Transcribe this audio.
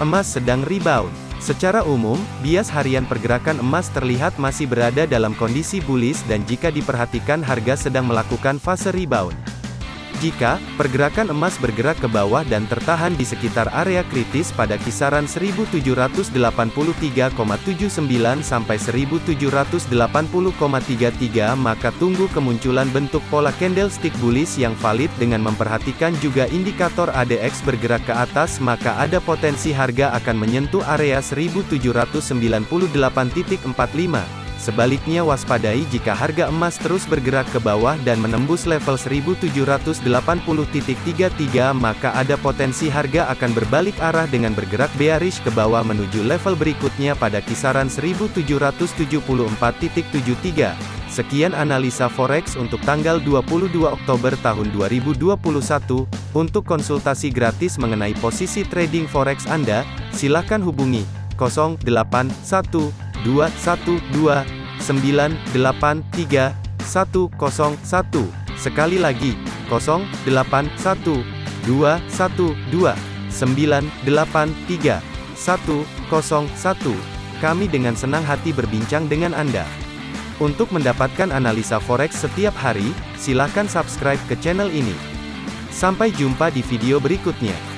Emas sedang rebound. Secara umum, bias harian pergerakan emas terlihat masih berada dalam kondisi bullish dan jika diperhatikan harga sedang melakukan fase rebound. Jika pergerakan emas bergerak ke bawah dan tertahan di sekitar area kritis pada kisaran 1783,79 sampai 1780,33 maka tunggu kemunculan bentuk pola candlestick bullish yang valid dengan memperhatikan juga indikator ADX bergerak ke atas maka ada potensi harga akan menyentuh area 1798.45 Sebaliknya waspadai jika harga emas terus bergerak ke bawah dan menembus level 1780.33 maka ada potensi harga akan berbalik arah dengan bergerak bearish ke bawah menuju level berikutnya pada kisaran 1774.73. Sekian analisa forex untuk tanggal 22 Oktober tahun 2021. Untuk konsultasi gratis mengenai posisi trading forex Anda, silakan hubungi 081212 983 101. Sekali lagi, 081212 983 101. Kami dengan senang hati berbincang dengan Anda. Untuk mendapatkan analisa forex setiap hari, silakan subscribe ke channel ini. Sampai jumpa di video berikutnya.